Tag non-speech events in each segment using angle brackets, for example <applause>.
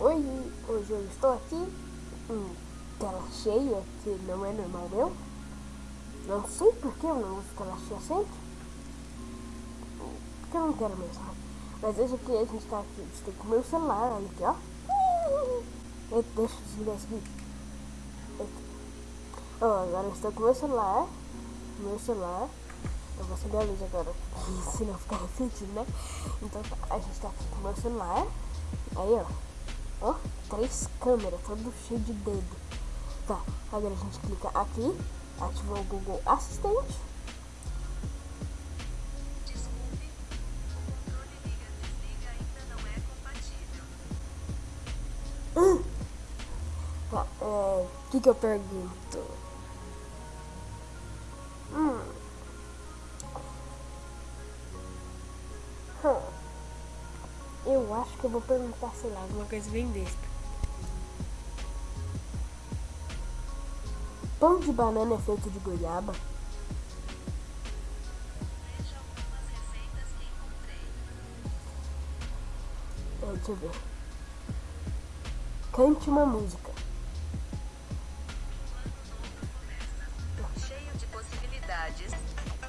Oi, hoje eu estou aqui em tela cheia, que não é normal meu. Não sei porque eu não uso tela cheia sempre. Porque eu não quero mesmo. Mas hoje aqui a gente está aqui, que comer o celular, olha aqui, ó. Eita, deixa eu desligar esse. Ó, agora eu estou com o meu celular. Meu celular. Eu vou acender a luz agora, <laughs> senão fica refletindo, né? Então tá, a gente tá aqui com o meu celular. Aí, ó. Ó, três câmeras, todo cheio de dedo. Tá, agora a gente clica aqui, ativou o Google Assistente. Desculpe, o controle liga-desliga ainda não é compatível. Tá, é, o que que eu pergunto? Hum. Hum. Eu acho que eu vou perguntar, sei lá, alguma coisa bem besta. Pão de banana é feito de goiaba? É, deixa eu ver. Cante uma música. Cheio de possibilidades.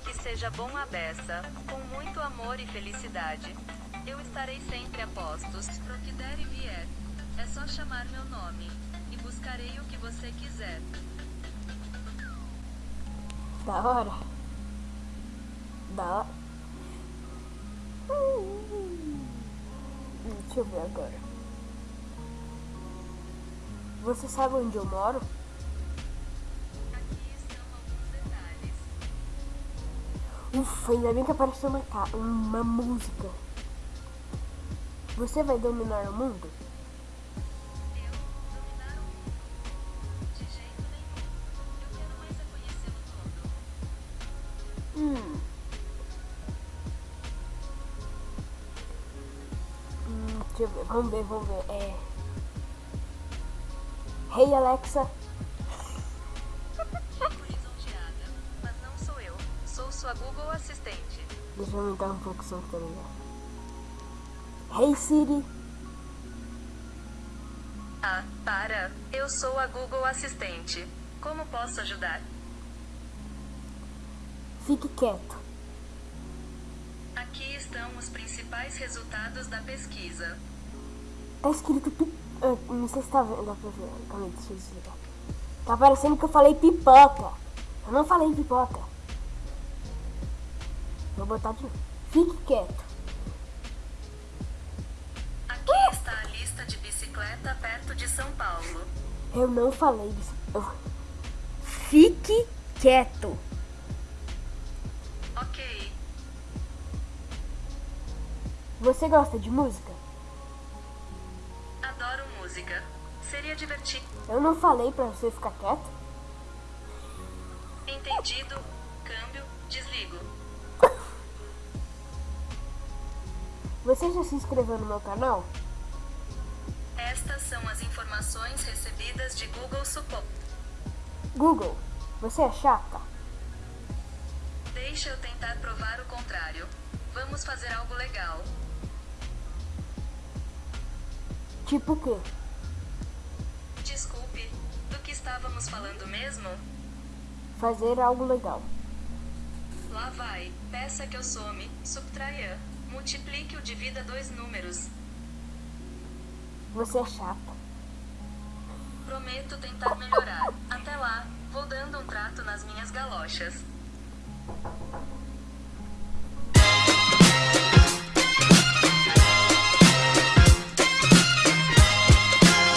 Que seja bom a beça, com muito amor e felicidade. Estarei sempre a postos, pro que der e vier. É só chamar meu nome, e buscarei o que você quiser. Da hora. Da hora. Hum, Deixa eu ver agora. Você sabe onde eu moro? Aqui estão alguns detalhes. Ufa, ainda bem que apareceu uma, uma música. Você vai dominar o mundo? Eu dominar o mundo. De jeito nenhum. Eu quero mais conhecê-lo todo. Hum. Hum, deixa eu ver, vamos ver, vamos ver. É. Hey Alexa, mas não sou eu. Sou sua Google Assistente. deixa eu aumentar um pouco o som também. Hey Siri, Ah, para. Eu sou a Google Assistente. Como posso ajudar? fique quieto. Aqui estão os principais resultados da pesquisa. Tá escrito pi... ah, não sei se tá vendo, dá pra ver. Calma aí, deixa eu desligar. Tá parecendo que eu falei pipoca. Eu não falei pipoca. Vou botar de novo. Fique quieto. Bicicleta perto de São Paulo. Eu não falei isso. Eu- Fique quieto. Ok. Você gosta de música? Adoro música. Seria divertido. Eu não falei pra você ficar quieto. Entendido. Câmbio. Desligo. Você já se inscreveu no meu canal? Estas são as informações recebidas de Google Support. Google, você é chata? Deixa eu tentar provar o contrário. Vamos fazer algo legal. Tipo o quê? Desculpe, do que estávamos falando mesmo? Fazer algo legal. Lá vai. Peça que eu some, subtraia. Multiplique o divida dois números. Você é chata. Prometo tentar melhorar. Até lá, vou dando um trato nas minhas galochas.